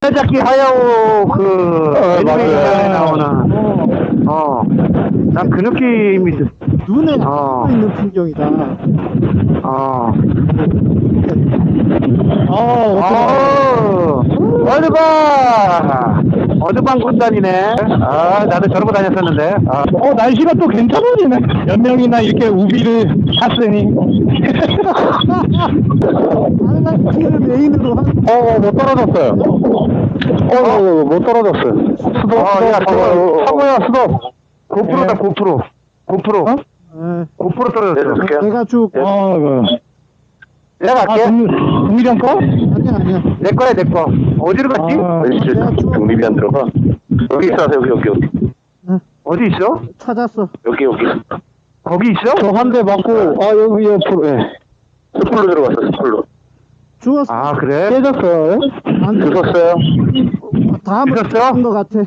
살짝기 하야오 그 어, 애니메이션에. 나오는 어, 어난 그 느낌이 있어 눈에 어. 어. 있는 풍경이다. 어 어, 어, 어드방! 어드방 군단이네. 아, 나도 저러고 다녔었는데. 아, 어, 날씨가 또 괜찮아지네. 몇 명이나 이렇게 우비를 탔으니. 항상 키를 메인으로 한. 어, 못 떨어졌어요. 어, 못 떨어졌어요. 수도, 어, 야, 저거, 사모야, 수도. 고프로다, 예. 고프로. 고프로. 예. 고프로 떨어졌어. 내가 쭉. 어, 그. 내가 아, 갈게. 동, 동일형 거? 아니야, 아니야. 내 거야, 내 거. 어디로 갔지? 아, 내가 쭉 독립이 안 들어가. 여기 있어, 여기, 여기, 여기. 어디 있어? 찾았어. 여기, 여기. 거기 있어? 저 한 대 맞고, 아, 여기 옆으로, 예. 수풀로 들어갔어, 수풀로. 죽었어. 아, 그래? 깨졌어요. 안 돼. 주웠어요? 다음에 죽었어? 한것 같아.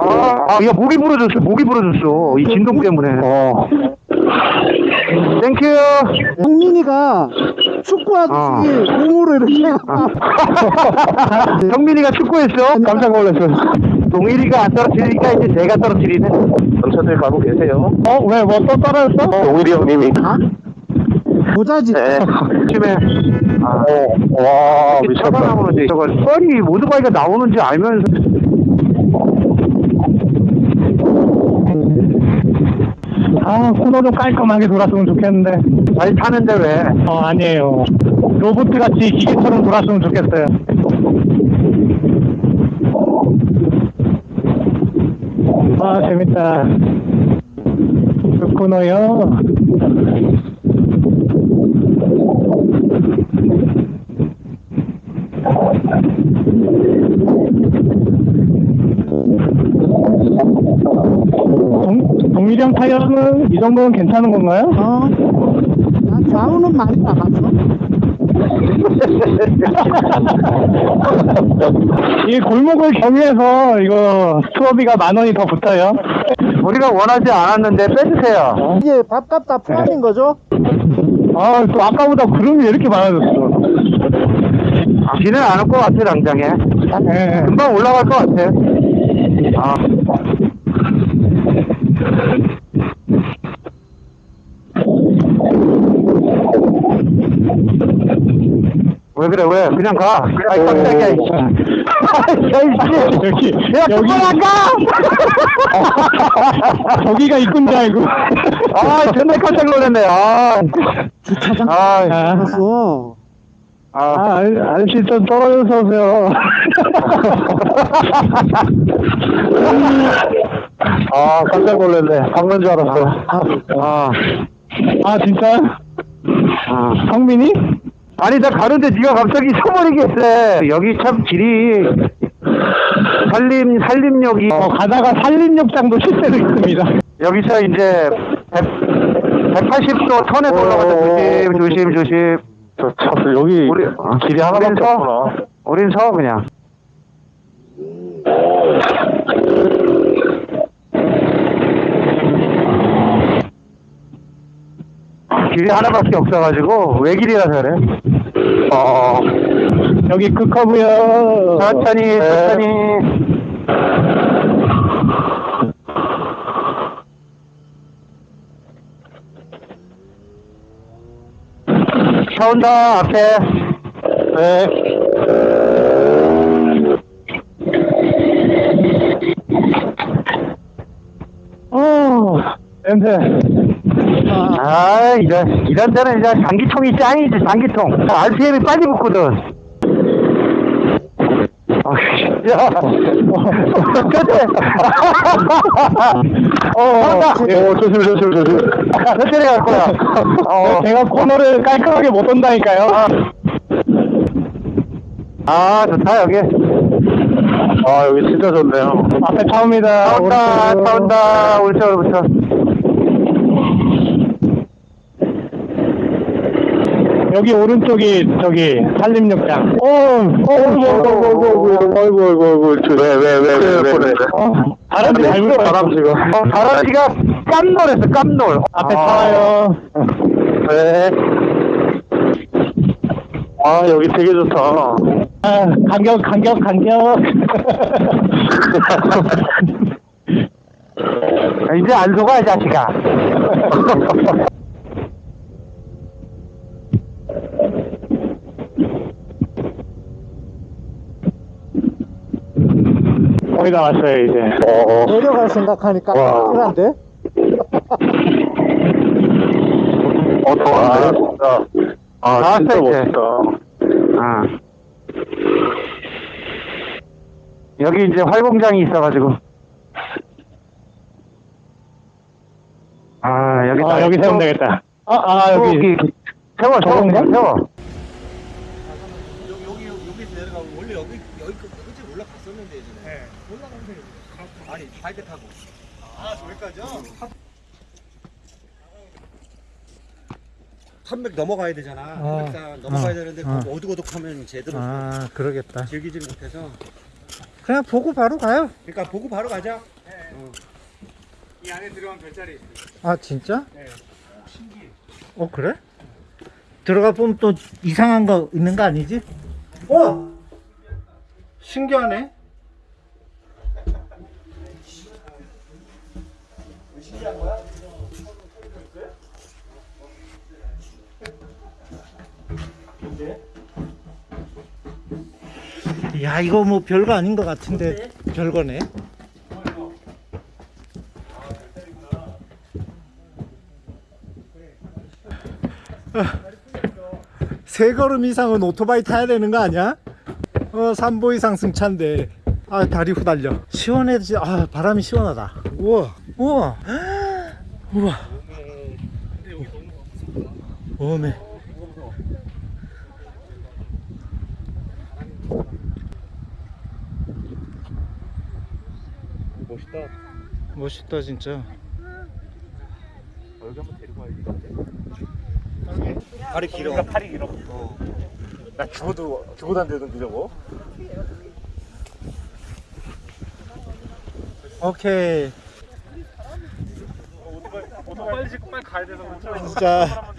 아, 아, 야, 목이 부러졌어. 목이 부러졌어. 이 진동 때문에. 어. Thank you. 성민이가 축구하듯이 어. 몸으로 이렇게 해갖고. 성민이가 축구했어? 깜짝 놀랐어. 동일이가 안 떨어뜨리니까 이제 내가 떨어뜨리네. 전차들 가고 계세요? 어, 왜, 뭐 또 떨어졌어? 동일이 형님이. 아? 모자지. 네. 요즘에. 아, 와, 이렇게 차가나오는데 저거 뻘이 오토바이가 나오는지 알면서 아, 코너 좀 깔끔하게 돌았으면 좋겠는데. 잘 타는데 왜? 어, 아니에요. 로봇 같이 기계처럼 돌았으면 좋겠어요. 아, 재밌다. 좋구나요. 동, 동일형 타이어는 이 정도는 괜찮은 건가요? 어. 난 좌우는 많이 나갔어. 이 골목을 경유해서 이거 수업비가 만 원이 더 붙어요. 우리가 원하지 않았는데 빼주세요. 이게 밥값 다 포함인 거죠? 아, 또 아까보다 구름이 왜 이렇게 많아졌어? 비는 안 올 것 같아, 당장에. 네. 금방 올라갈 것 같아. 아. 왜 그래, 왜? 그냥 가. 아이, 깜짝이야, 이씨. 여기, 야, 여기, 그만 안 가! 저기가 입군 줄 알고. 아, 정말 깜짝 놀랐네. 아. 주차장? 아, 알았어. 아. 아, 알- 아저씨 좀 떨어져서 오세요. 아, 깜짝 놀랐네. 박는 줄 알았어. 아. 아, 진짜? 아. 성민이? 아니, 나 가는데 네가 갑자기 서버리겠어. 여기 참 길이 산림, 산림역이 어, 가다가 산림욕장도 실제로 있습니다. 여기서 이제 100, 180도 턴에 올라가서 조심, 조심, 조심. 저, 저, 여기 우리, 길이 하나밖에 우린 서, 없구나. 우린 서, 그냥. 길이 하나밖에 없어가지고 외길이라서 그래. 어, 여기 그 끝커브요. 천천히, 네. 천천히. 차 온다, 앞에. 네. 어, 냄새. 아, 이런, 이런 데는 이제 장기통이 짱이지, 장기통. RPM이 빨리 붙거든. 아, 야, 그때, 어, 어, 어, 조심, 조심, 조심. 천천히 갈 거야. 어, 제가 코너를 깔끔하게 못 온다니까요. 아, 좋다, 여기. 아, 여기 진짜 좋네요. 앞에 차 옵니다. 차 온다, 오른쪽으로. 차 온다, 오른쪽으로부터. 여기 오른쪽이 저기 산림욕장. 어, 어, 어, 어, 어, 어, 어, 어. 왜, 왜, 왜, 왜, 왜, 왜, 왜. 어, 바람이 잘 불어요. 바람 지금. 어, 다람쥐가 깜놀했어, 깜놀. 앞에 아. 타와요. 네. 아, 여기 되게 좋다. 아, 간격, 간격, 간격. 이제 안 속아, 이 자식아. 거의 다 왔어요, 이제. 어, 내려갈 생각하니까 와. 깜찍한데? 어, 더운데? 진짜. 아, 나왔어, 진짜 이제. 멋있다. 아. 여기 이제 활공장이 있어가지고. 아, 여기. 아, 여기 세우면 되겠다. 아, 아, 여기. 여기. 세워, 세워, 세워. 여기 여기서 내려가고 원래 여기 여기 끝까지 예전에. 올라가면 아니 바이크 타고. 아 저기까지요? 300 넘어가야 되잖아. 어. 넘어가야 어. 되는데 어. 그 어둑어둑하면 제대로 아, 그러겠다. 즐기지 못해서. 그냥 보고 바로 가요. 그러니까 보고 바로 가자. 아, 진짜? 네. 어, 그래? 들어가 보면 또 이상한 거 있는 거 아니지? 어! 신기하네. 야 이거 뭐 별거 아닌 것 같은데 별거네. 세 걸음 이상은 오토바이 타야 되는 거 아니야? 어 3보 이상 승차인데. 아 다리 후달려. 시원해지 아 바람이 시원하다. 우와. 우와. 우와. 오메 멋있다. 멋있다 진짜 발이 길어. 팔이 길어. 나 죽어도, 죽어도 안 되던데, 저거? 오케이 빨리 짓고 빨리 가야 돼서 그렇죠. 진짜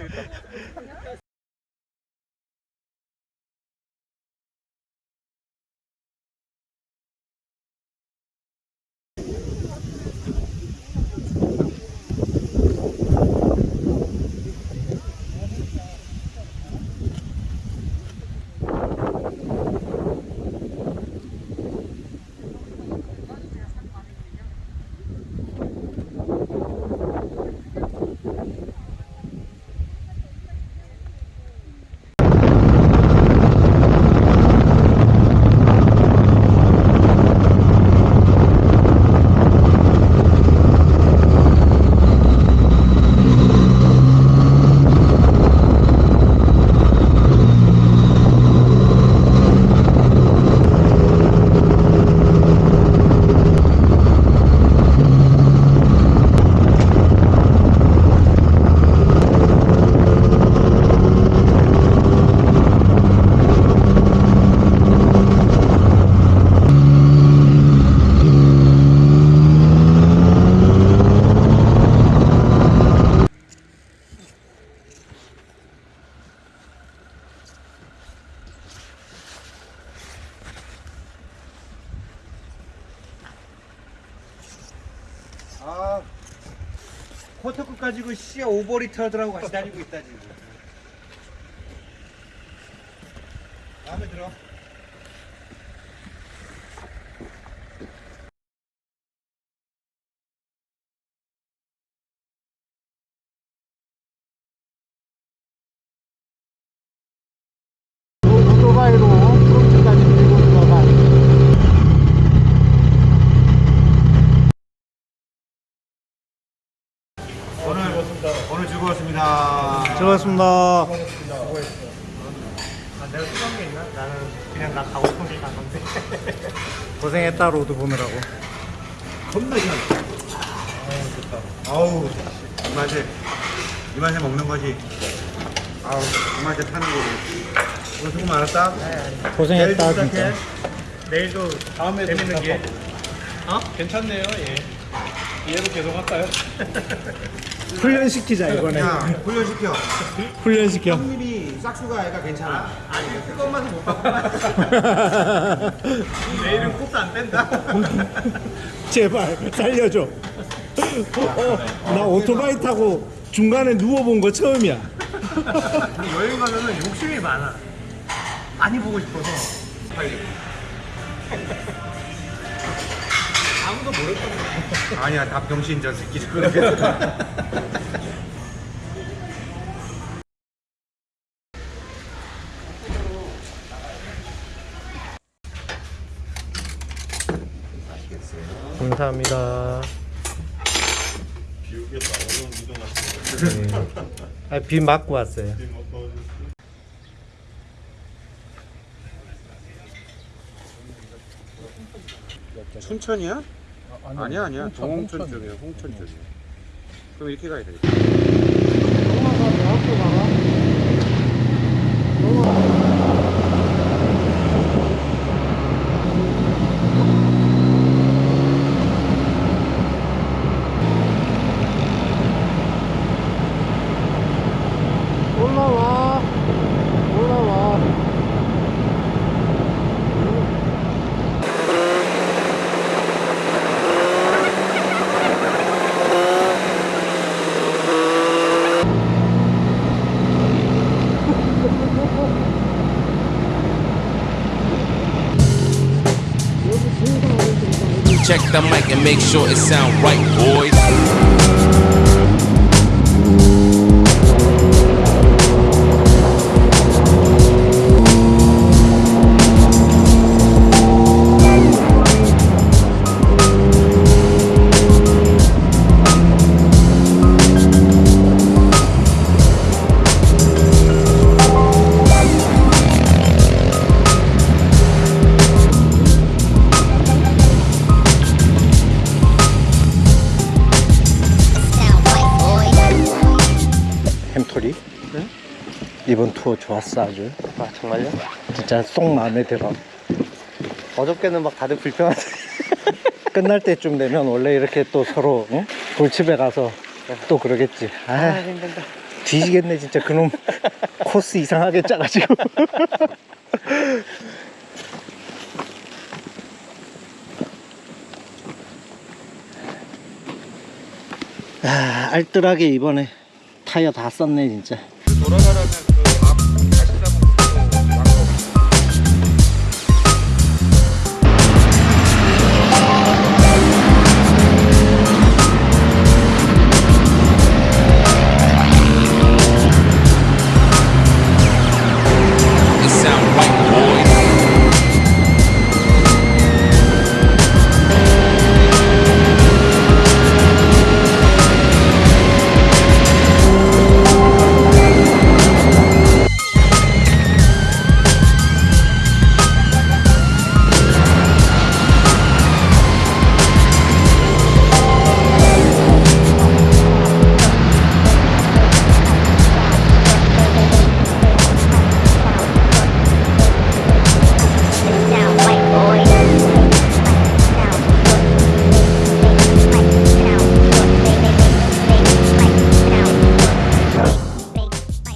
아 코트 끝까지 그 씨 오버리터들하고 같이 다니고 있다 지금. 마음에 들어. 오토바이로 프로츠까지 밀고 들어가 오늘 오늘 즐거웠습니다. 즐거웠습니다 그냥 나 가고 싶은 길 갔는데. 고생했다 road 보느라고 겁나 시원. 아우 좋다. 아우 이 맛에 이 맛에 먹는 거지. 아우 이 맛에 타는 거지. 오늘 수고 많았다. 고생했다 내일 진짜. 내일도 다음에 재밌는 게. 어? 괜찮네요. 예. 얘로 계속 할까요? 훈련시키자 이번에. 야 훈련시켜 훈련시켜. 형님이 싹수가 애가 괜찮아 내일은 코스 안 뺀다. 제발 살려줘. 어, 나 오토바이 타고 중간에 누워본 거 처음이야. 여행 가면은 욕심이 많아. 많이 보고 싶어서. 아니야 다 병신 저 새끼들 그러겠다 감사합니다. 아, 비 맞고 왔어요. 춘천이야? 아니야 아니야 동홍천 쪽이야 홍천 쪽이야 그럼 이렇게 가야 되겠다 Check the mic and make sure it sound right, boys. 이번 투어 좋았어 아주. 아 정말요? 진짜 쏙 마음에 들어. 어저께는 막 다들 불평하더니 끝날 때쯤 되면 원래 이렇게 또 서로 응? 골집에 가서 또 그러겠지. 아, 아 힘든다. 뒤지겠네 진짜. 그놈 코스 이상하게 짜가지고. 아, 알뜰하게 이번에 타이어 다 썼네 진짜. 돌아가려면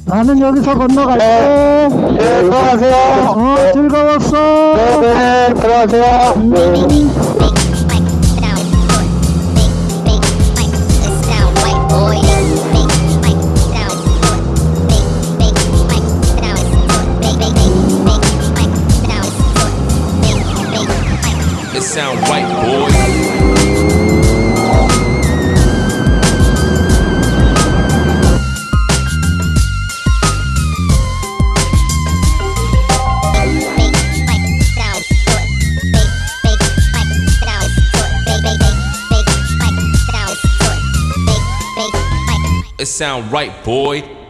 나는 여기서 건너갈게. 네, 들어가세요. 어 즐거웠어. 네, 들어가세요. It sound right, boy.